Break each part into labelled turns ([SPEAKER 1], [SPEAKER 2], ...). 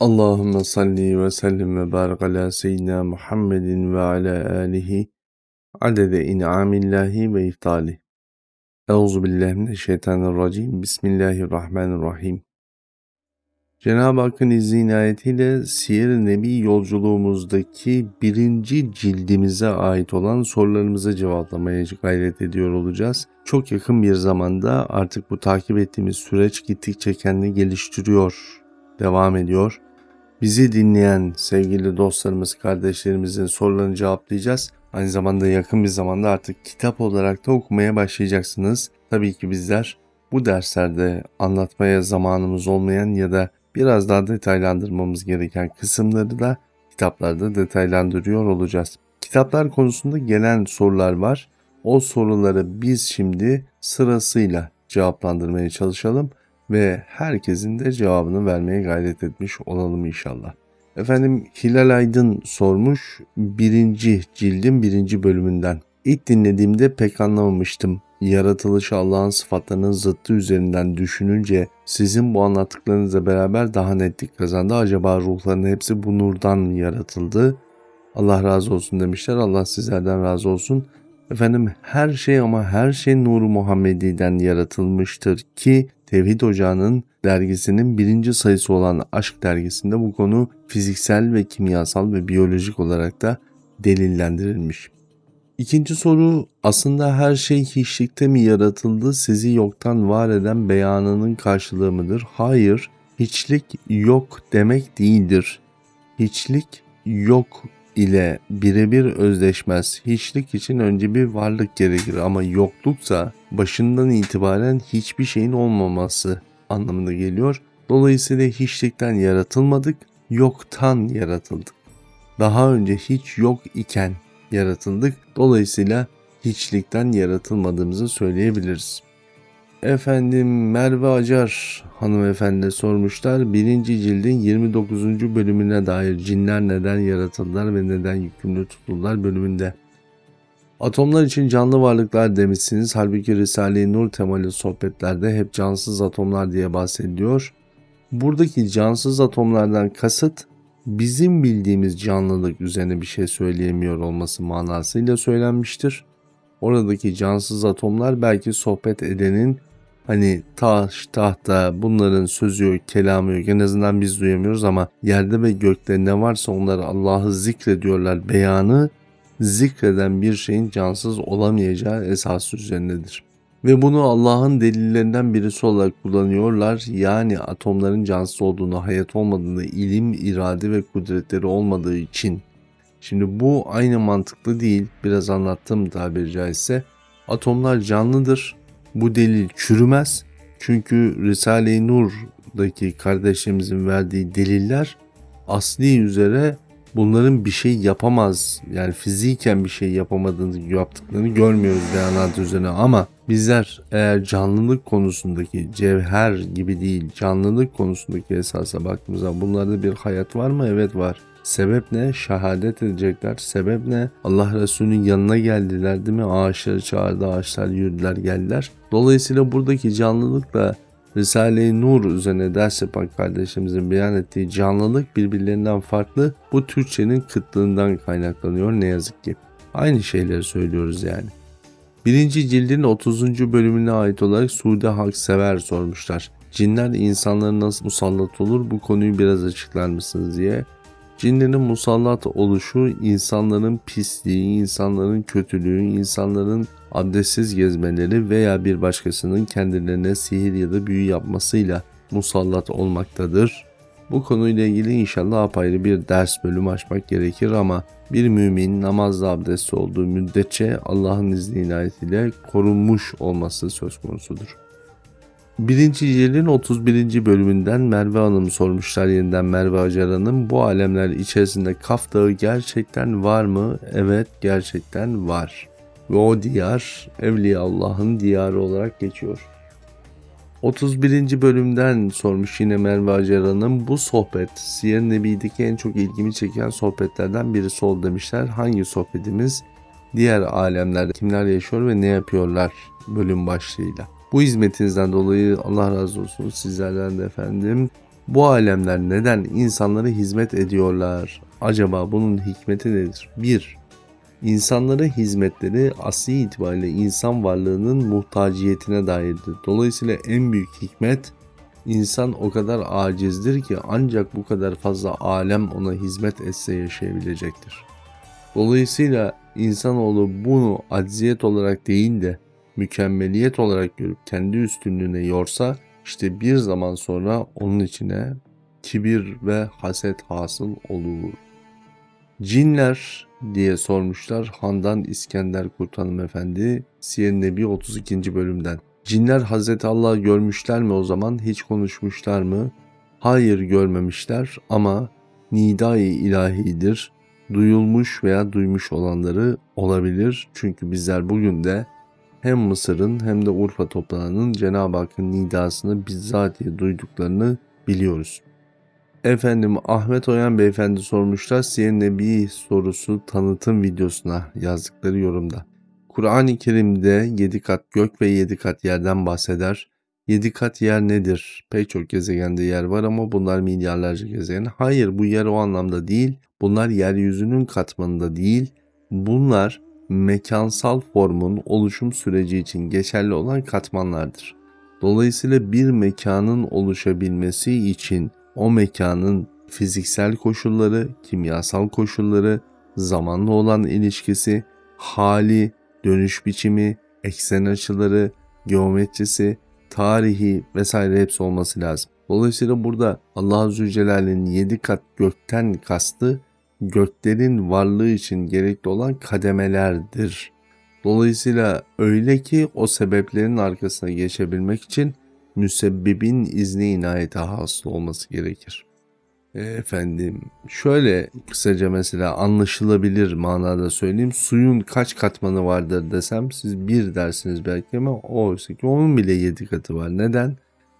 [SPEAKER 1] Allahümme salli ve sellim ve barik ala seyyidina Muhammedin ve ala alihi adede in'amillahi ve iftali. Euzu billahi mineşşeytanirracim. Bismillahirrahmanirrahim. Cenab-ı Hakk'ın izni inayetiyle Siyer-i Nebi yolculuğumuzdaki birinci cildimize ait olan sorularımızı cevaplamaya gayret ediyor olacağız. Çok yakın bir zamanda artık bu takip ettiğimiz süreç gittikçe kendini geliştiriyor, devam ediyor. Bizi dinleyen sevgili dostlarımız, kardeşlerimizin sorularını cevaplayacağız. Aynı zamanda yakın bir zamanda artık kitap olarak da okumaya başlayacaksınız. Tabii ki bizler bu derslerde anlatmaya zamanımız olmayan ya da biraz daha detaylandırmamız gereken kısımları da kitaplarda detaylandırıyor olacağız. Kitaplar konusunda gelen sorular var. O soruları biz şimdi sırasıyla cevaplandırmaya çalışalım ve herkesin de cevabını vermeye gayret etmiş olalım inşallah. Efendim Hilal Aydın sormuş birinci cildin birinci bölümünden. İlk dinlediğimde pek anlamamıştım. Yaratılışı Allah'ın sıfatlarının zıttı üzerinden düşününce sizin bu anlattıklarınızla beraber daha netlik kazandı. Acaba ruhların hepsi bu nurdan yaratıldı. Allah razı olsun demişler. Allah sizlerden razı olsun. Efendim her şey ama her şey Nur Muhammedi'den yaratılmıştır ki Tevhid Ocağı'nın dergisinin birinci sayısı olan Aşk dergisinde bu konu fiziksel ve kimyasal ve biyolojik olarak da delillendirilmiş. İkinci soru aslında her şey hiçlikte mi yaratıldı sizi yoktan var eden beyanının karşılığı mıdır? Hayır, hiçlik yok demek değildir. Hiçlik yok ile birebir özdeşmez. Hiçlik için önce bir varlık gerekir ama yokluksa başından itibaren hiçbir şeyin olmaması anlamına geliyor. Dolayısıyla hiçlikten yaratılmadık, yoktan yaratıldık. Daha önce hiç yok iken yaratıldık. Dolayısıyla hiçlikten yaratılmadığımızı söyleyebiliriz. Efendim Merve Acar hanımefendi sormuşlar. Birinci cildin 29. bölümüne dair cinler neden yaratıldılar ve neden yükümlü tutuldular bölümünde. Atomlar için canlı varlıklar demişsiniz. Halbuki Risale-i Nur temalı sohbetlerde hep cansız atomlar diye bahsediliyor. Buradaki cansız atomlardan kasıt bizim bildiğimiz canlılık üzerine bir şey söyleyemiyor olması manasıyla söylenmiştir. Oradaki cansız atomlar belki sohbet edenin Hani taş, tahta bunların sözü yok, kelamı yok. En azından biz duyamıyoruz ama yerde ve gökte ne varsa onları Allah'ı zikrediyorlar beyanı zikreden bir şeyin cansız olamayacağı esas üzerindedir. Ve bunu Allah'ın delillerinden birisi olarak kullanıyorlar. Yani atomların cansız olduğunu, hayat olmadığını, ilim, irade ve kudretleri olmadığı için. Şimdi bu aynı mantıklı değil. Biraz anlattım tabiri caizse. Atomlar canlıdır bu delil çürümez. Çünkü Risale-i Nur'daki kardeşlerimizin verdiği deliller asli üzere bunların bir şey yapamaz yani fiziken bir şey yapamadığını yaptıklarını görmüyoruz beyanat üzerine ama bizler eğer canlılık konusundaki cevher gibi değil canlılık konusundaki esasa baktığımızda bunlarda bir hayat var mı? Evet var. Sebep ne? Şehadet edecekler. Sebep ne? Allah Resulü'nün yanına geldiler değil mi? Ağaçları çağırdı, ağaçlar yürüdüler, geldiler. Dolayısıyla buradaki canlılıkla Risale-i Nur üzerine ders yapan kardeşimizin beyan ettiği canlılık birbirlerinden farklı. Bu Türkçenin kıtlığından kaynaklanıyor ne yazık ki. Aynı şeyleri söylüyoruz yani. Birinci cildin 30. bölümüne ait olarak Sude Haksever sormuşlar. Cinler insanların nasıl musallat olur bu konuyu biraz açıklar mısınız diye. Cinlerin musallat oluşu insanların pisliği, insanların kötülüğü, insanların abdestsiz gezmeleri veya bir başkasının kendilerine sihir ya da büyü yapmasıyla musallat olmaktadır. Bu konuyla ilgili inşallah apayrı bir ders bölümü açmak gerekir ama bir mümin namazda abdestli olduğu müddetçe Allah'ın izni inayetiyle korunmuş olması söz konusudur. Birinci Cilin 31. bölümünden Merve Hanım sormuşlar yeniden Merve Acar Hanım. Bu alemler içerisinde Kaf Dağı gerçekten var mı? Evet gerçekten var. Ve o diyar Evliya Allah'ın diyarı olarak geçiyor. 31. bölümden sormuş yine Merve Acar Hanım. Bu sohbet Siyer Nebi'deki en çok ilgimi çeken sohbetlerden birisi oldu demişler. Hangi sohbetimiz? Diğer alemlerde kimler yaşıyor ve ne yapıyorlar bölüm başlığıyla. Bu hizmetinizden dolayı Allah razı olsun sizlerden de efendim. Bu alemler neden insanlara hizmet ediyorlar? Acaba bunun hikmeti nedir? 1. İnsanlara hizmetleri asli itibariyle insan varlığının muhtaciyetine dairdir. Dolayısıyla en büyük hikmet insan o kadar acizdir ki ancak bu kadar fazla alem ona hizmet etse yaşayabilecektir. Dolayısıyla insanoğlu bunu acziyet olarak değil de mükemmeliyet olarak görüp kendi üstünlüğüne yorsa işte bir zaman sonra onun içine kibir ve haset hasıl olur. Cinler diye sormuşlar Handan İskender Kurt Efendi Siyer Nebi 32. bölümden. Cinler Hazreti Allah'ı görmüşler mi o zaman hiç konuşmuşlar mı? Hayır görmemişler ama nidai ilahidir. Duyulmuş veya duymuş olanları olabilir. Çünkü bizler bugün de hem Mısır'ın hem de Urfa toprağının Cenab-ı Hakk'ın nidasını bizzatihi duyduklarını biliyoruz. Efendim Ahmet Oyan beyefendi sormuşlar Siyer Nebi sorusu tanıtım videosuna yazdıkları yorumda. Kur'an-ı Kerim'de 7 kat gök ve 7 kat yerden bahseder. 7 kat yer nedir? Pek çok gezegende yer var ama bunlar milyarlarca gezegen. Hayır bu yer o anlamda değil. Bunlar yeryüzünün katmanında değil. Bunlar mekansal formun oluşum süreci için geçerli olan katmanlardır. Dolayısıyla bir mekanın oluşabilmesi için o mekanın fiziksel koşulları, kimyasal koşulları, zamanla olan ilişkisi, hali, dönüş biçimi, eksen açıları, geometrisi, tarihi vesaire hepsi olması lazım. Dolayısıyla burada Allah Azze ve Celle'nin 7 kat gökten kastı göklerin varlığı için gerekli olan kademelerdir. Dolayısıyla öyle ki o sebeplerin arkasına geçebilmek için müsebbibin izni inayete hasıl olması gerekir. E, efendim şöyle kısaca mesela anlaşılabilir manada söyleyeyim. Suyun kaç katmanı vardır desem siz bir dersiniz belki ama oysa ki onun bile yedi katı var. Neden?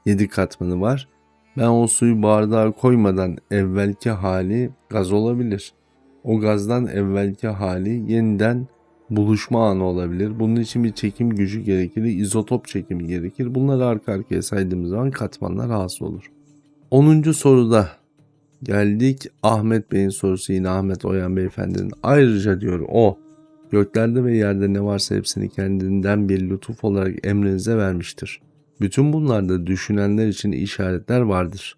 [SPEAKER 1] Yedi katmanı var. Ben o suyu bardağa koymadan evvelki hali gaz olabilir. O gazdan evvelki hali yeniden buluşma anı olabilir. Bunun için bir çekim gücü gerekir, izotop çekimi gerekir. Bunları arka arkaya saydığımız zaman katmanlar hasıl olur. 10. soruda geldik Ahmet Bey'in sorusu yine Ahmet Oyan Beyefendinin. Ayrıca diyor o göklerde ve yerde ne varsa hepsini kendinden bir lütuf olarak emrinize vermiştir. Bütün bunlarda düşünenler için işaretler vardır.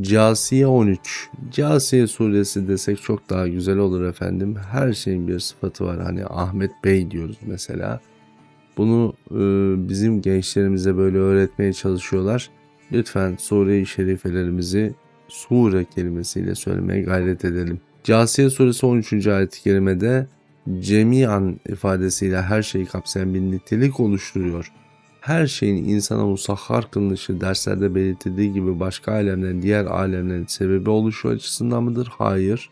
[SPEAKER 1] Casiye 13. Casiye suresi desek çok daha güzel olur efendim. Her şeyin bir sıfatı var. Hani Ahmet Bey diyoruz mesela. Bunu e, bizim gençlerimize böyle öğretmeye çalışıyorlar. Lütfen sure-i şerifelerimizi sure kelimesiyle söylemeye gayret edelim. Casiye suresi 13. ayet-i kerimede cemiyan ifadesiyle her şeyi kapsayan bir nitelik oluşturuyor her şeyin insana musahhar kılınışı derslerde belirtildiği gibi başka alemlerin diğer alemlerin sebebi oluşu açısından mıdır? Hayır.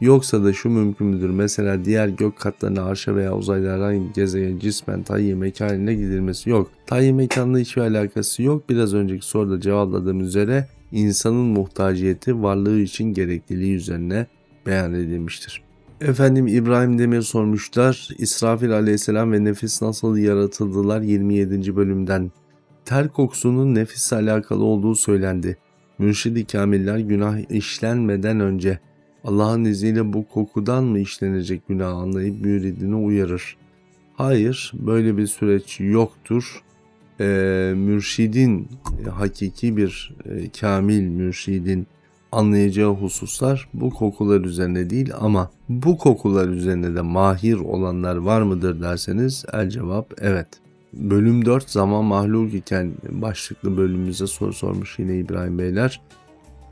[SPEAKER 1] Yoksa da şu mümkün müdür? Mesela diğer gök katlarına arşa veya uzaylardan gezegen cismen tayyi mekanına gidilmesi yok. Tayyi mekanla hiçbir alakası yok. Biraz önceki soruda cevapladığım üzere insanın muhtaciyeti varlığı için gerekliliği üzerine beyan edilmiştir. Efendim İbrahim Demir sormuşlar. İsrafil aleyhisselam ve nefis nasıl yaratıldılar 27. bölümden. Ter kokusunun nefisle alakalı olduğu söylendi. Mürşidi kamiller günah işlenmeden önce Allah'ın izniyle bu kokudan mı işlenecek günah anlayıp müridini uyarır. Hayır böyle bir süreç yoktur. Ee, mürşidin hakiki bir e, kamil mürşidin anlayacağı hususlar bu kokular üzerine değil ama bu kokular üzerine de mahir olanlar var mıdır derseniz el cevap evet. Bölüm 4 zaman mahluk iken başlıklı bölümümüze soru sormuş yine İbrahim Beyler.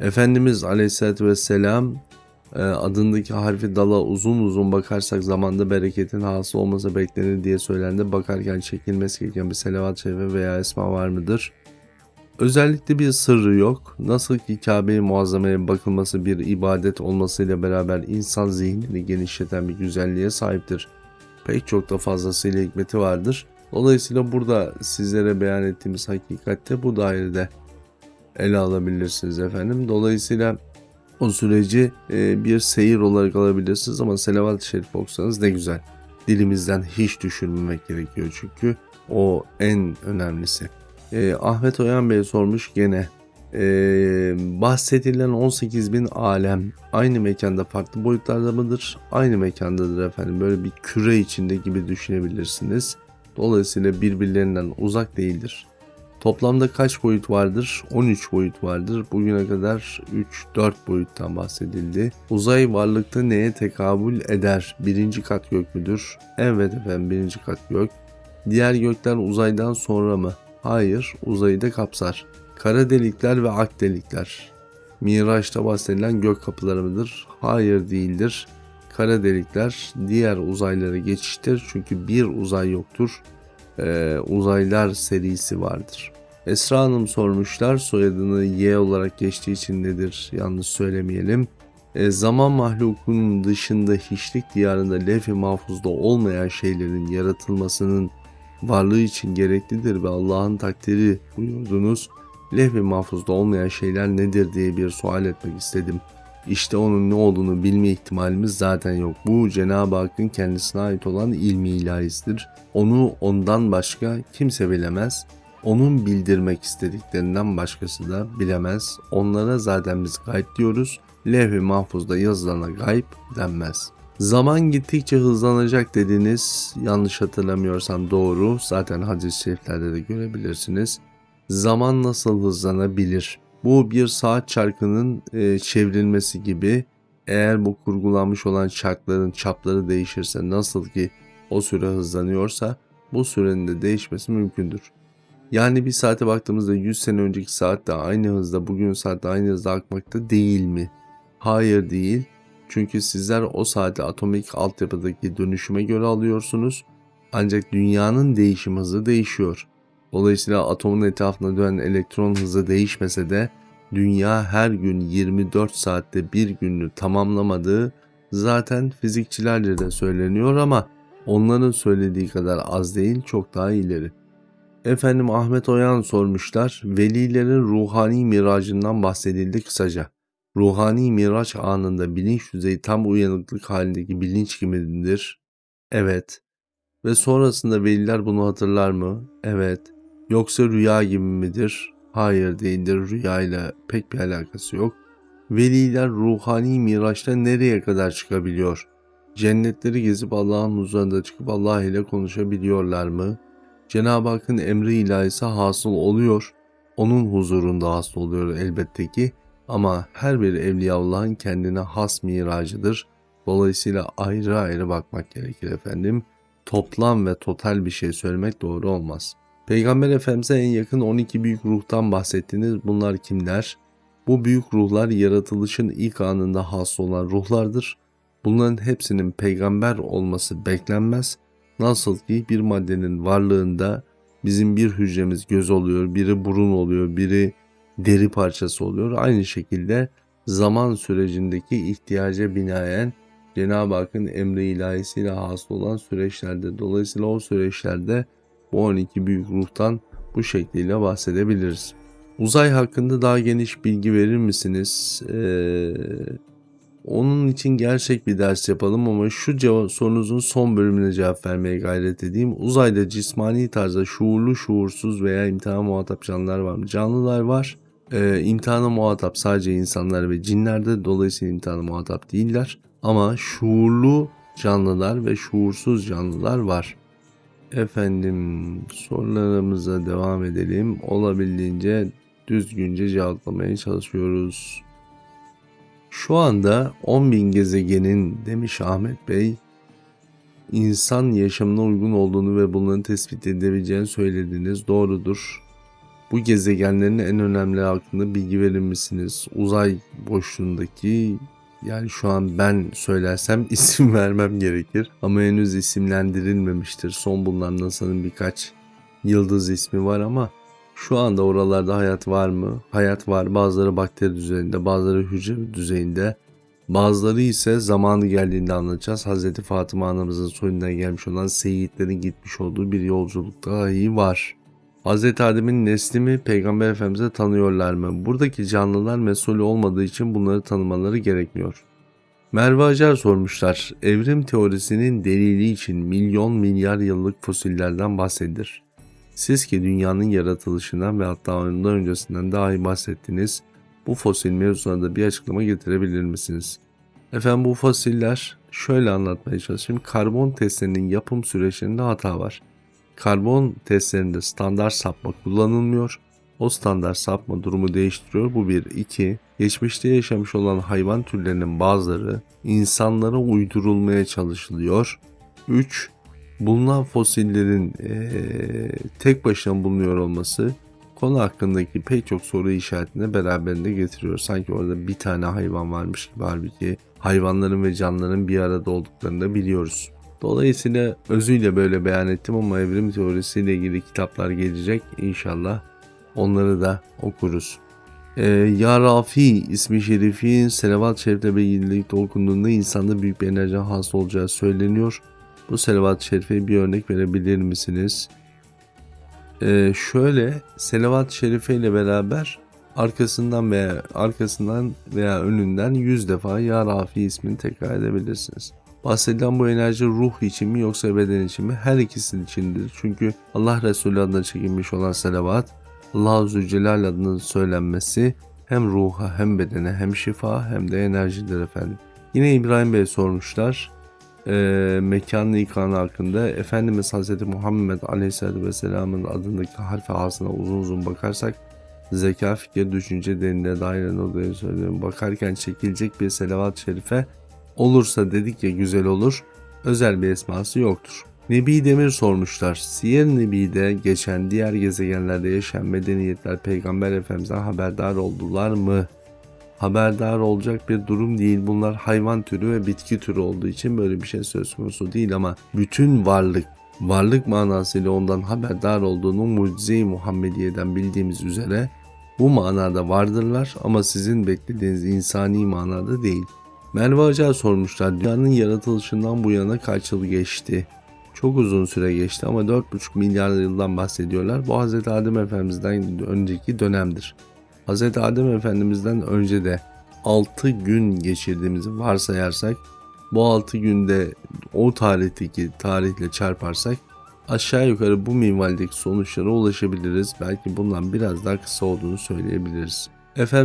[SPEAKER 1] Efendimiz Aleyhisselatü Vesselam e, adındaki harfi dala uzun uzun bakarsak zamanda bereketin hasıl olması beklenir diye söylendi. Bakarken çekilmesi gereken bir selavat şerife veya esma var mıdır? Özellikle bir sırrı yok. Nasıl ki Kabe-i Muazzama'ya bakılması bir ibadet olmasıyla beraber insan zihnini genişleten bir güzelliğe sahiptir. Pek çok da fazlasıyla hikmeti vardır. Dolayısıyla burada sizlere beyan ettiğimiz hakikatte bu dairede ele alabilirsiniz efendim. Dolayısıyla o süreci e, bir seyir olarak alabilirsiniz ama selavat-ı şerif okusanız ne güzel. Dilimizden hiç düşürmemek gerekiyor çünkü o en önemlisi. E, Ahmet Oyan Bey sormuş gene Ee, bahsedilen 18.000 alem aynı mekanda farklı boyutlarda mıdır? Aynı mekandadır efendim. Böyle bir küre içinde gibi düşünebilirsiniz. Dolayısıyla birbirlerinden uzak değildir. Toplamda kaç boyut vardır? 13 boyut vardır. Bugüne kadar 3-4 boyuttan bahsedildi. Uzay varlıkta neye tekabül eder? Birinci kat gök müdür? Evet efendim birinci kat gök. Diğer gökler uzaydan sonra mı? Hayır, uzayı da kapsar. Kara delikler ve ak delikler. Miraç'ta bahsedilen gök kapıları mıdır? Hayır değildir. Kara delikler diğer uzaylara geçiştir çünkü bir uzay yoktur. Ee, uzaylar serisi vardır. Esra Hanım sormuşlar soyadını Y olarak geçtiği için nedir yanlış söylemeyelim. E, zaman mahlukunun dışında hiçlik diyarında lef-i mahfuzda olmayan şeylerin yaratılmasının varlığı için gereklidir ve Allah'ın takdiri buyurdunuz. Lef-i mahfuzda olmayan şeyler nedir diye bir sual etmek istedim. İşte onun ne olduğunu bilme ihtimalimiz zaten yok. Bu Cenab-ı Hakk'ın kendisine ait olan ilmi ilahisidir. Onu ondan başka kimse bilemez. Onun bildirmek istediklerinden başkası da bilemez. Onlara zaten biz gayb diyoruz. Levh-i mahfuzda yazılana gayb denmez. Zaman gittikçe hızlanacak dediniz. Yanlış hatırlamıyorsam doğru. Zaten hadis-i şeriflerde de görebilirsiniz. Zaman nasıl hızlanabilir? Bu bir saat çarkının e, çevrilmesi gibi. Eğer bu kurgulanmış olan çarkların çapları değişirse nasıl ki o süre hızlanıyorsa bu sürenin de değişmesi mümkündür. Yani bir saate baktığımızda 100 sene önceki saat de aynı hızda bugün saat de aynı hızda akmakta değil mi? Hayır değil. Çünkü sizler o saati atomik altyapıdaki dönüşüme göre alıyorsunuz. Ancak dünyanın değişim hızı değişiyor. Dolayısıyla atomun etrafında dönen elektron hızı değişmese de dünya her gün 24 saatte bir gününü tamamlamadığı zaten fizikçilerce de söyleniyor ama onların söylediği kadar az değil çok daha ileri. Efendim Ahmet Oyan sormuşlar. Velilerin ruhani miracından bahsedildi kısaca. Ruhani miraç anında bilinç düzeyi tam uyanıklık halindeki bilinç gibidir. Evet. Ve sonrasında veliler bunu hatırlar mı? Evet. Yoksa rüya gibi midir? Hayır değildir. Rüya ile pek bir alakası yok. Veliler ruhani miraçta nereye kadar çıkabiliyor? Cennetleri gezip Allah'ın huzurunda çıkıp Allah ile konuşabiliyorlar mı? Cenab-ı Hakk'ın emri ilahisi hasıl oluyor. Onun huzurunda hasıl oluyor elbette ki. Ama her bir Evliyaullah'ın kendine has miracıdır. Dolayısıyla ayrı ayrı bakmak gerekir efendim. Toplam ve total bir şey söylemek doğru olmaz. Peygamber Efendimiz'e en yakın 12 büyük ruhtan bahsettiniz. Bunlar kimler? Bu büyük ruhlar yaratılışın ilk anında has olan ruhlardır. Bunların hepsinin peygamber olması beklenmez. Nasıl ki bir maddenin varlığında bizim bir hücremiz göz oluyor, biri burun oluyor, biri deri parçası oluyor. Aynı şekilde zaman sürecindeki ihtiyaca binaen Cenab-ı Hakk'ın emri ilahisiyle hasıl olan süreçlerde dolayısıyla o süreçlerde bu 12 büyük ruhtan bu şekliyle bahsedebiliriz. Uzay hakkında daha geniş bilgi verir misiniz? Ee, onun için gerçek bir ders yapalım ama şu sorunuzun son bölümüne cevap vermeye gayret edeyim. Uzayda cismani tarzda şuurlu, şuursuz veya imtihana muhatap canlılar var mı? Canlılar var. Ee, imtihana muhatap sadece insanlar ve cinlerde dolayısıyla imtihana muhatap değiller. Ama şuurlu canlılar ve şuursuz canlılar var. Efendim sorularımıza devam edelim. Olabildiğince düzgünce cevaplamaya çalışıyoruz. Şu anda 10.000 gezegenin demiş Ahmet Bey insan yaşamına uygun olduğunu ve bunların tespit edebileceğini söylediniz. Doğrudur. Bu gezegenlerin en önemli hakkında bilgi verir misiniz? Uzay boşluğundaki yani şu an ben söylersem isim vermem gerekir ama henüz isimlendirilmemiştir. Son bulunan NASA'nın birkaç yıldız ismi var ama şu anda oralarda hayat var mı? Hayat var. Bazıları bakteri düzeyinde, bazıları hücre düzeyinde. Bazıları ise zamanı geldiğinde anlatacağız. Hz. Fatıma anamızın soyundan gelmiş olan seyitlerin gitmiş olduğu bir yolculuk dahi var. Hz. Adem'in nesli mi Peygamber Efendimiz'e tanıyorlar mı? Buradaki canlılar mesul olmadığı için bunları tanımaları gerekmiyor. Merve Acar sormuşlar. Evrim teorisinin delili için milyon milyar yıllık fosillerden bahsedilir. Siz ki dünyanın yaratılışından ve hatta ondan öncesinden dahi bahsettiniz. Bu fosil mevzusuna da bir açıklama getirebilir misiniz? Efendim bu fosiller şöyle anlatmaya çalışayım. Karbon testlerinin yapım süreçlerinde hata var. Karbon testlerinde standart sapma kullanılmıyor. O standart sapma durumu değiştiriyor. Bu bir. iki. Geçmişte yaşamış olan hayvan türlerinin bazıları insanlara uydurulmaya çalışılıyor. 3. Bulunan fosillerin ee, tek başına bulunuyor olması konu hakkındaki pek çok soru işaretini beraberinde getiriyor. Sanki orada bir tane hayvan varmış gibi halbuki hayvanların ve canlıların bir arada olduklarını da biliyoruz. Dolayısıyla özüyle böyle beyan ettim ama evrim teorisiyle ilgili kitaplar gelecek inşallah. Onları da okuruz. Ee, ya Rafi ismi şerifin selavat şerifle birlikte okunduğunda insanda büyük bir enerji hasıl olacağı söyleniyor. Bu selavat şerife bir örnek verebilir misiniz? Ee, şöyle selavat şerife ile beraber arkasından veya arkasından veya önünden 100 defa Ya Rafi ismini tekrar edebilirsiniz. Bahsedilen bu enerji ruh için mi yoksa beden için mi? Her ikisi içindir. Çünkü Allah Resulü adına çekilmiş olan selavat, Allah-u Zülcelal adının söylenmesi hem ruha hem bedene hem şifa hem de enerjidir efendim. Yine İbrahim Bey sormuşlar. E, mekanlı ikanı hakkında Efendimiz Hz. Muhammed Aleyhisselatü Vesselam'ın adındaki harfi ağzına uzun uzun bakarsak zeka, fikir, düşünce derinliğe dair odaya söylüyorum. Bakarken çekilecek bir selavat şerife olursa dedik ya güzel olur. Özel bir esması yoktur. Nebi Demir sormuşlar. Siyer Nebi'de geçen diğer gezegenlerde yaşayan medeniyetler Peygamber Efendimiz'den haberdar oldular mı? Haberdar olacak bir durum değil. Bunlar hayvan türü ve bitki türü olduğu için böyle bir şey söz konusu değil ama bütün varlık varlık manasıyla ondan haberdar olduğunu mucize-i Muhammediye'den bildiğimiz üzere bu manada vardırlar ama sizin beklediğiniz insani manada değil. Merve Acar sormuşlar dünyanın yaratılışından bu yana kaç yıl geçti? Çok uzun süre geçti ama 4,5 milyar yıldan bahsediyorlar. Bu Hz. Adem Efendimiz'den önceki dönemdir. Hz. Adem Efendimiz'den önce de 6 gün geçirdiğimizi varsayarsak bu 6 günde o tarihteki tarihle çarparsak aşağı yukarı bu minvaldeki sonuçlara ulaşabiliriz. Belki bundan biraz daha kısa olduğunu söyleyebiliriz.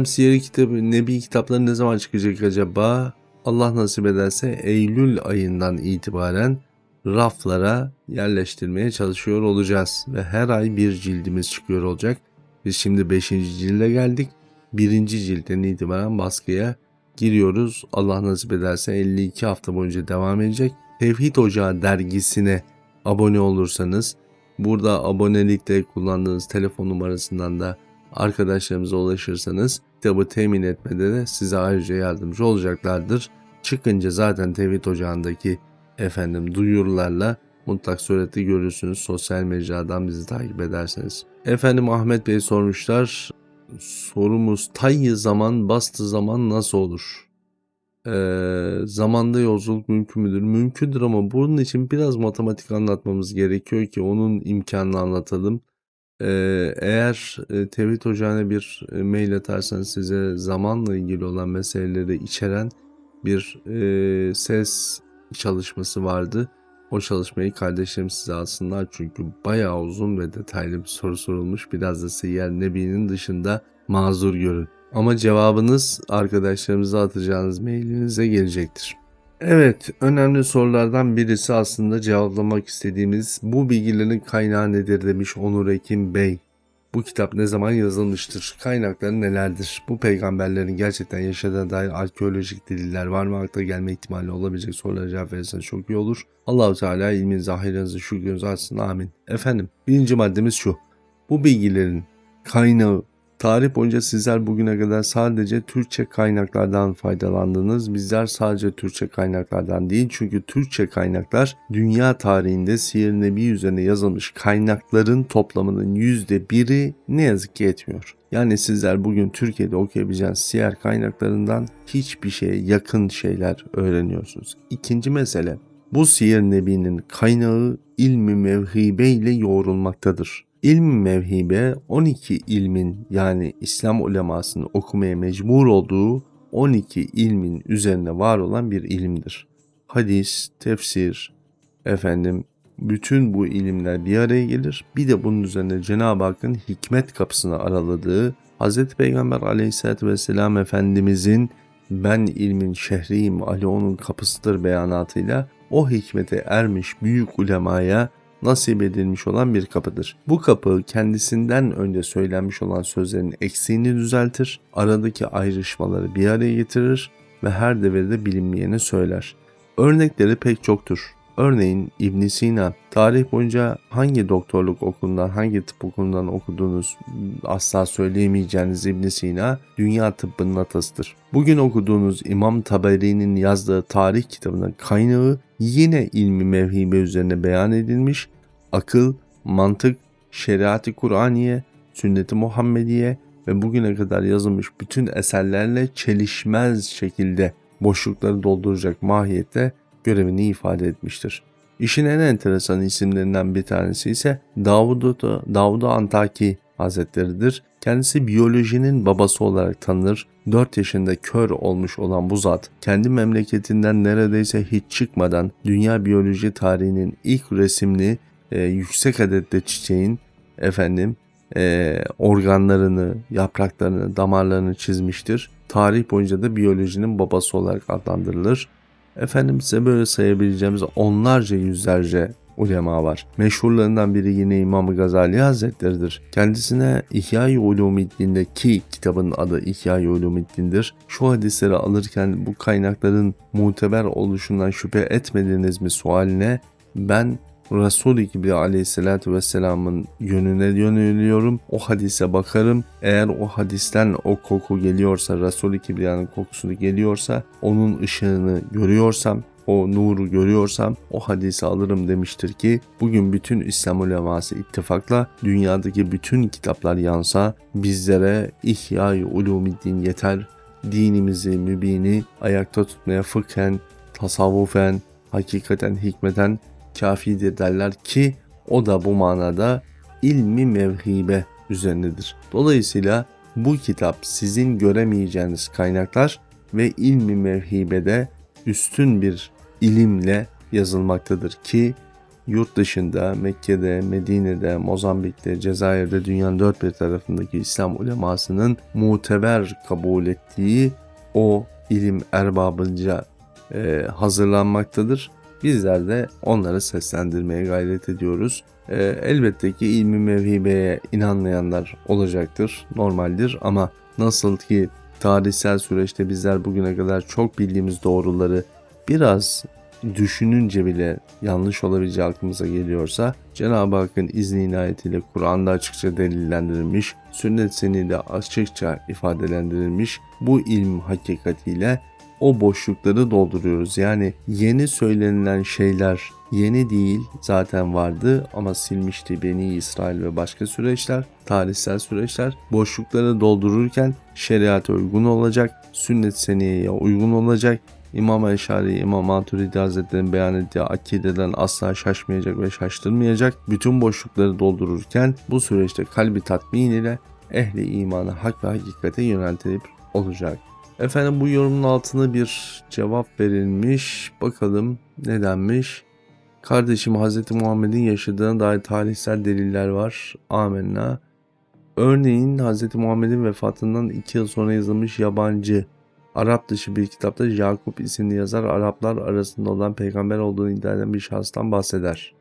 [SPEAKER 1] Siyer kitabı, Nebi kitapları ne zaman çıkacak acaba? Allah nasip ederse Eylül ayından itibaren raflara yerleştirmeye çalışıyor olacağız. Ve her ay bir cildimiz çıkıyor olacak. Biz şimdi 5. cilde geldik. 1. cilden itibaren baskıya giriyoruz. Allah nasip ederse 52 hafta boyunca devam edecek. Tevhid Ocağı dergisine abone olursanız burada abonelikte kullandığınız telefon numarasından da arkadaşlarımıza ulaşırsanız kitabı temin etmede de size ayrıca yardımcı olacaklardır. Çıkınca zaten Tevhid Ocağı'ndaki efendim duyurularla mutlak surette görürsünüz sosyal mecradan bizi takip ederseniz. Efendim Ahmet Bey sormuşlar. Sorumuz tayyi zaman bastı zaman nasıl olur? Ee, zamanda yolculuk mümkün müdür? Mümkündür ama bunun için biraz matematik anlatmamız gerekiyor ki onun imkanını anlatalım. Ee, eğer e, Tevhid Ocağı'na bir e, mail atarsanız size zamanla ilgili olan meseleleri içeren bir e, ses çalışması vardı. O çalışmayı kardeşlerim size alsınlar çünkü bayağı uzun ve detaylı bir soru sorulmuş. Biraz da Seyyar Nebi'nin dışında mazur görün. Ama cevabınız arkadaşlarımıza atacağınız mailinize gelecektir. Evet, önemli sorulardan birisi aslında cevaplamak istediğimiz bu bilgilerin kaynağı nedir demiş Onur Ekim Bey. Bu kitap ne zaman yazılmıştır? Kaynakları nelerdir? Bu peygamberlerin gerçekten yaşadığına dair arkeolojik deliller var mı? Akla gelme ihtimali olabilecek sorulara cevap verirseniz çok iyi olur. Allahu Teala ilmin zahirinizi şükrünüzü açsın. Amin. Efendim birinci maddemiz şu. Bu bilgilerin kaynağı Tarih boyunca sizler bugüne kadar sadece Türkçe kaynaklardan faydalandınız. Bizler sadece Türkçe kaynaklardan değil çünkü Türkçe kaynaklar dünya tarihinde Siyer Nebi üzerine yazılmış kaynakların toplamının yüzde biri ne yazık ki etmiyor. Yani sizler bugün Türkiye'de okuyabileceğiniz siyer kaynaklarından hiçbir şeye yakın şeyler öğreniyorsunuz. İkinci mesele bu Siyer Nebi'nin kaynağı ilmi mevhibe ile yoğrulmaktadır. İlm mevhibe 12 ilmin yani İslam ulemasının okumaya mecbur olduğu 12 ilmin üzerine var olan bir ilimdir. Hadis, tefsir, efendim bütün bu ilimler bir araya gelir. Bir de bunun üzerine Cenab-ı Hakk'ın hikmet kapısını araladığı Hz. Peygamber aleyhissalatü vesselam Efendimizin ben ilmin şehriyim Ali onun kapısıdır beyanatıyla o hikmete ermiş büyük ulemaya nasip edilmiş olan bir kapıdır. Bu kapı kendisinden önce söylenmiş olan sözlerin eksiğini düzeltir, aradaki ayrışmaları bir araya getirir ve her devirde bilinmeyeni söyler. Örnekleri pek çoktur. Örneğin İbn Sina, tarih boyunca hangi doktorluk okulundan, hangi tıp okulundan okuduğunuz asla söyleyemeyeceğiniz İbn Sina, dünya tıbbının atasıdır. Bugün okuduğunuz İmam Taberi'nin yazdığı tarih kitabının kaynağı yine ilmi mevhibe üzerine beyan edilmiş, akıl, mantık, şeriatı Kur'aniye, sünnet-i Muhammediye ve bugüne kadar yazılmış bütün eserlerle çelişmez şekilde boşlukları dolduracak mahiyette görevini ifade etmiştir. İşin en enteresan isimlerinden bir tanesi ise Davud Davud Antaki Hazretleridir. Kendisi biyolojinin babası olarak tanınır. 4 yaşında kör olmuş olan bu zat kendi memleketinden neredeyse hiç çıkmadan dünya biyoloji tarihinin ilk resimli e, yüksek adette çiçeğin efendim e, organlarını, yapraklarını, damarlarını çizmiştir. Tarih boyunca da biyolojinin babası olarak adlandırılır. Efendim size böyle sayabileceğimiz onlarca yüzlerce ulema var. Meşhurlarından biri yine İmam Gazali Hazretleridir. Kendisine İhya-i Ulumiddin'de ki kitabın adı İhya-i Ulumiddin'dir. Şu hadisleri alırken bu kaynakların muteber oluşundan şüphe etmediniz mi sualine ben Resul-i Kibri aleyhissalatü vesselamın yönüne yöneliyorum. O hadise bakarım. Eğer o hadisten o koku geliyorsa, Resul-i Kibriya'nın kokusunu geliyorsa, onun ışığını görüyorsam, o nuru görüyorsam o hadisi alırım demiştir ki bugün bütün İslam uleması ittifakla dünyadaki bütün kitaplar yansa bizlere İhya-i Ulumiddin yeter. Dinimizi, mübini ayakta tutmaya fıkhen, tasavvufen, hakikaten, hikmeten kafidir derler ki o da bu manada ilmi mevhibe üzerindedir. Dolayısıyla bu kitap sizin göremeyeceğiniz kaynaklar ve ilmi mevhibede üstün bir ilimle yazılmaktadır ki yurt dışında Mekke'de, Medine'de, Mozambik'te, Cezayir'de dünyanın dört bir tarafındaki İslam ulemasının muteber kabul ettiği o ilim erbabınca e, hazırlanmaktadır Bizler de onları seslendirmeye gayret ediyoruz. E, elbette ki ilmi mevhibeye inanmayanlar olacaktır, normaldir ama nasıl ki tarihsel süreçte bizler bugüne kadar çok bildiğimiz doğruları biraz düşününce bile yanlış olabileceği aklımıza geliyorsa Cenab-ı Hakk'ın izni inayetiyle Kur'an'da açıkça delillendirilmiş, sünnet senide açıkça ifadelendirilmiş bu ilm hakikatiyle o boşlukları dolduruyoruz. Yani yeni söylenilen şeyler yeni değil zaten vardı ama silmişti Beni İsrail ve başka süreçler, tarihsel süreçler. Boşlukları doldururken şeriata uygun olacak, sünnet seniyeye uygun olacak. İmam Eşari, İmam Maturidi Hazretleri'nin beyan ettiği akideden asla şaşmayacak ve şaştırmayacak. Bütün boşlukları doldururken bu süreçte kalbi tatmin ile ehli imanı hak ve hakikate yöneltilip olacak. Efendim bu yorumun altına bir cevap verilmiş. Bakalım ne denmiş? Kardeşim Hz. Muhammed'in yaşadığına dair tarihsel deliller var. Amenna. Örneğin Hz. Muhammed'in vefatından 2 yıl sonra yazılmış yabancı Arap dışı bir kitapta Yakup isimli yazar Araplar arasında olan peygamber olduğunu iddia eden bir şahıstan bahseder.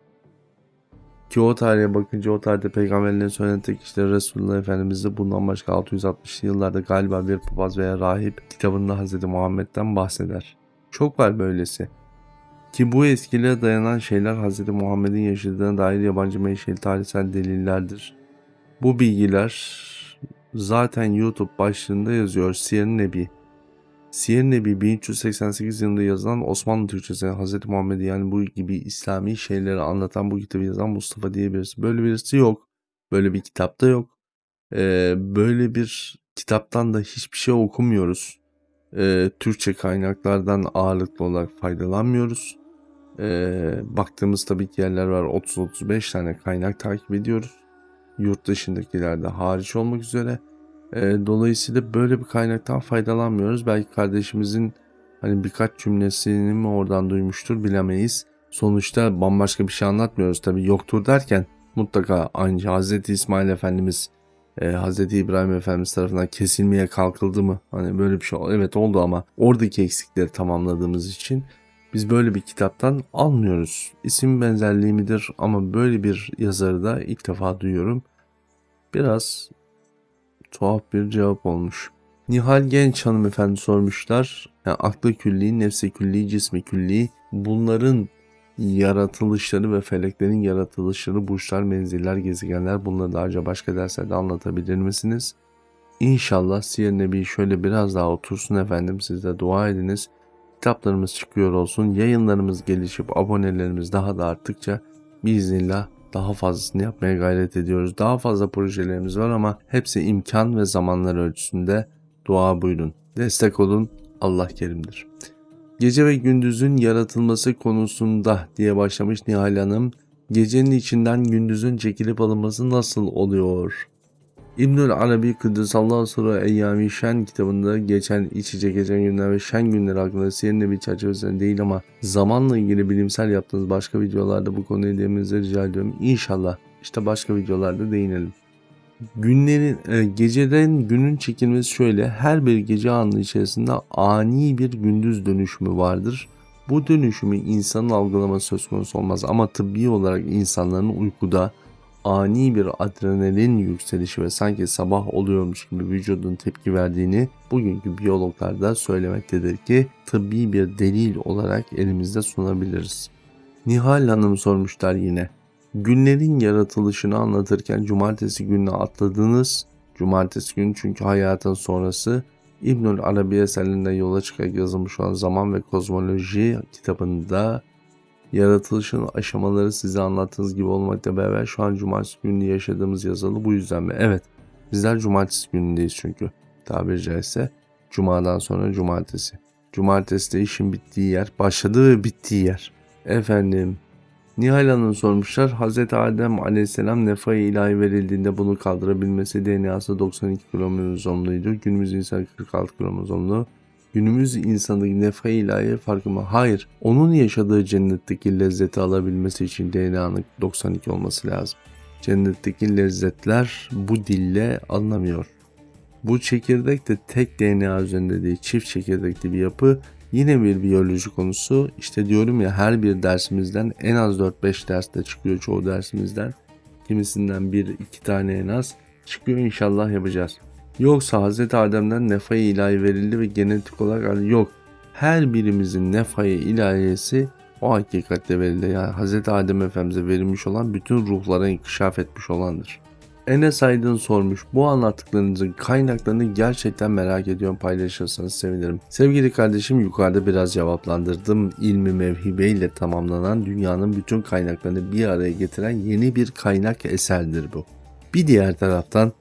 [SPEAKER 1] Ki o tarihe bakınca o tarihte peygamberlerin söylenen tek kişiler Resulullah Efendimiz'de bundan başka 660'lı yıllarda galiba bir papaz veya rahip kitabında Hz. Muhammed'den bahseder. Çok var böylesi. Ki bu eskiliğe dayanan şeyler Hz. Muhammed'in yaşadığına dair yabancı menşeli tarihsel delillerdir. Bu bilgiler zaten YouTube başlığında yazıyor Siyer Nebi. Siyer Nebi 1388 yılında yazılan Osmanlı Türkçesi Hz. Muhammed yani bu gibi İslami şeyleri anlatan bu kitabı yazan Mustafa diye birisi. Böyle birisi yok. Böyle bir kitapta yok. Ee, böyle bir kitaptan da hiçbir şey okumuyoruz. Ee, Türkçe kaynaklardan ağırlıklı olarak faydalanmıyoruz. Ee, baktığımız tabii ki yerler var 30-35 tane kaynak takip ediyoruz. Yurt dışındakilerde hariç olmak üzere. E, dolayısıyla böyle bir kaynaktan faydalanmıyoruz. Belki kardeşimizin hani birkaç cümlesini mi oradan duymuştur bilemeyiz. sonuçta bambaşka bir şey anlatmıyoruz tabi yoktur derken mutlaka aynı Hz. İsmail Efendimiz e, Hz. İbrahim Efendimiz tarafından kesilmeye kalkıldı mı? Hani böyle bir şey evet oldu ama oradaki eksikleri tamamladığımız için biz böyle bir kitaptan almıyoruz. İsim benzerliği midir ama böyle bir yazarı da ilk defa duyuyorum. Biraz tuhaf bir cevap olmuş. Nihal Genç hanımefendi sormuşlar. Yani aklı külli, nefsi külli, cismi külli bunların yaratılışları ve feleklerin yaratılışları, burçlar, menziller, gezegenler bunları da acaba başka derslerde anlatabilir misiniz? İnşallah Siyer Nebi şöyle biraz daha otursun efendim siz de dua ediniz. Kitaplarımız çıkıyor olsun, yayınlarımız gelişip abonelerimiz daha da arttıkça biiznillah daha fazlasını yapmaya gayret ediyoruz. Daha fazla projelerimiz var ama hepsi imkan ve zamanlar ölçüsünde dua buyurun. Destek olun. Allah kerimdir. Gece ve gündüzün yaratılması konusunda diye başlamış Nihal Hanım. Gecenin içinden gündüzün çekilip alınması nasıl oluyor? İbnül Arabi Kıddesallahu Sırrı Eyyami Şen kitabında geçen iç geçen günler ve şen günler hakkında siyer bir çerçevesinde değil ama zamanla ilgili bilimsel yaptığınız başka videolarda bu konuyu değinmenizi rica ediyorum. İnşallah işte başka videolarda değinelim. Günlerin, e, geceden günün çekilmesi şöyle. Her bir gece anı içerisinde ani bir gündüz dönüşümü vardır. Bu dönüşümü insanın algılaması söz konusu olmaz ama tıbbi olarak insanların uykuda ani bir adrenalin yükselişi ve sanki sabah oluyormuş gibi vücudun tepki verdiğini bugünkü biyologlar da söylemektedir ki tıbbi bir delil olarak elimizde sunabiliriz. Nihal Hanım sormuşlar yine. Günlerin yaratılışını anlatırken cumartesi gününe atladınız. Cumartesi günü çünkü hayatın sonrası İbnül Arabi eserlerinden yola çıkarak yazılmış olan Zaman ve Kozmoloji kitabında yaratılışın aşamaları size anlattığınız gibi olmakla beraber şu an cumartesi günü yaşadığımız yazılı bu yüzden mi? Evet bizler cumartesi günündeyiz çünkü tabiri caizse cumadan sonra cumartesi. Cumartesi de işin bittiği yer, başladığı ve bittiği yer. Efendim Nihal Hanım sormuşlar. Hz. Adem aleyhisselam nefai ilahi verildiğinde bunu kaldırabilmesi DNA'sı 92 kromozomluydu. Günümüz insan 46 kromozomlu. Günümüz insanı nefai ilahi farkı mı? Hayır. Onun yaşadığı cennetteki lezzeti alabilmesi için DNA'nın 92 olması lazım. Cennetteki lezzetler bu dille alınamıyor. Bu çekirdek de tek DNA üzerinde değil çift çekirdekli bir yapı Yine bir biyoloji konusu. İşte diyorum ya her bir dersimizden en az 4-5 derste çıkıyor çoğu dersimizden. Kimisinden bir iki tane en az çıkıyor inşallah yapacağız. Yoksa Hz. Adem'den nefai ilahi verildi ve genetik olarak yok. Her birimizin nefai ilahiyesi o hakikatte verildi. Yani Hz. Adem Efendimiz'e verilmiş olan bütün ruhlara inkişaf etmiş olandır. Enes Aydın sormuş. Bu anlattıklarınızın kaynaklarını gerçekten merak ediyorum paylaşırsanız sevinirim. Sevgili kardeşim yukarıda biraz cevaplandırdım. İlmi mevhibe ile tamamlanan dünyanın bütün kaynaklarını bir araya getiren yeni bir kaynak eserdir bu. Bir diğer taraftan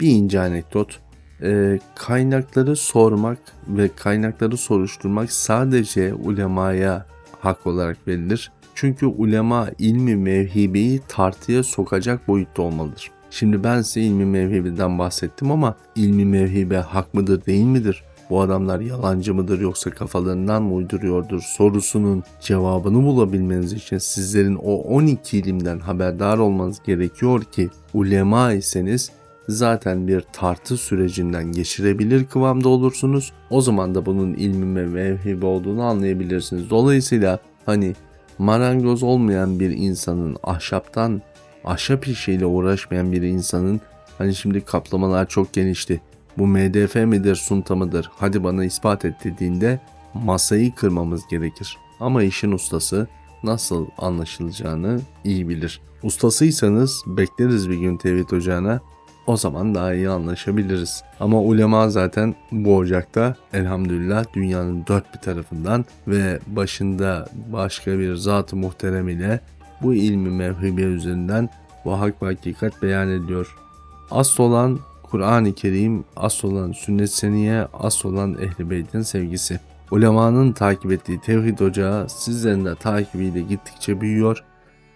[SPEAKER 1] bir ince anekdot. Ee, kaynakları sormak ve kaynakları soruşturmak sadece ulemaya hak olarak verilir. Çünkü ulema ilmi mevhibeyi tartıya sokacak boyutta olmalıdır. Şimdi ben size ilmi mevhibeden bahsettim ama ilmi mevhibe hak mıdır değil midir? Bu adamlar yalancı mıdır yoksa kafalarından mı uyduruyordur sorusunun cevabını bulabilmeniz için sizlerin o 12 ilimden haberdar olmanız gerekiyor ki ulema iseniz zaten bir tartı sürecinden geçirebilir kıvamda olursunuz. O zaman da bunun ilmi ve mevhibe olduğunu anlayabilirsiniz. Dolayısıyla hani marangoz olmayan bir insanın ahşaptan ahşap işiyle uğraşmayan bir insanın hani şimdi kaplamalar çok genişti. Bu MDF midir sunta mıdır hadi bana ispat et dediğinde masayı kırmamız gerekir. Ama işin ustası nasıl anlaşılacağını iyi bilir. Ustasıysanız bekleriz bir gün tevhid ocağına o zaman daha iyi anlaşabiliriz. Ama ulema zaten bu ocakta elhamdülillah dünyanın dört bir tarafından ve başında başka bir zat-ı muhterem ile bu ilmi mevhibe üzerinden bu hak ve hakikat beyan ediyor. Asıl olan Kur'an-ı Kerim, asıl olan sünnet seniye, asıl olan ehl Beyt'in sevgisi. Ulemanın takip ettiği tevhid ocağı sizlerin de takibiyle gittikçe büyüyor.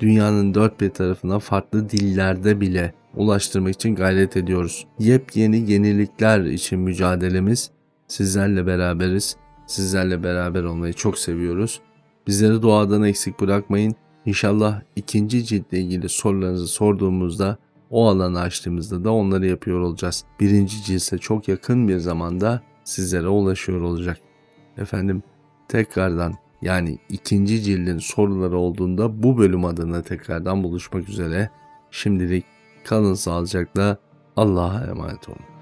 [SPEAKER 1] Dünyanın dört bir tarafına farklı dillerde bile ulaştırmak için gayret ediyoruz. Yepyeni yenilikler için mücadelemiz sizlerle beraberiz. Sizlerle beraber olmayı çok seviyoruz. Bizleri duadan eksik bırakmayın. İnşallah ikinci ciltle ilgili sorularınızı sorduğumuzda o alanı açtığımızda da onları yapıyor olacağız. Birinci cilse çok yakın bir zamanda sizlere ulaşıyor olacak. Efendim tekrardan yani ikinci cildin soruları olduğunda bu bölüm adına tekrardan buluşmak üzere. Şimdilik kalın sağlıcakla Allah'a emanet olun.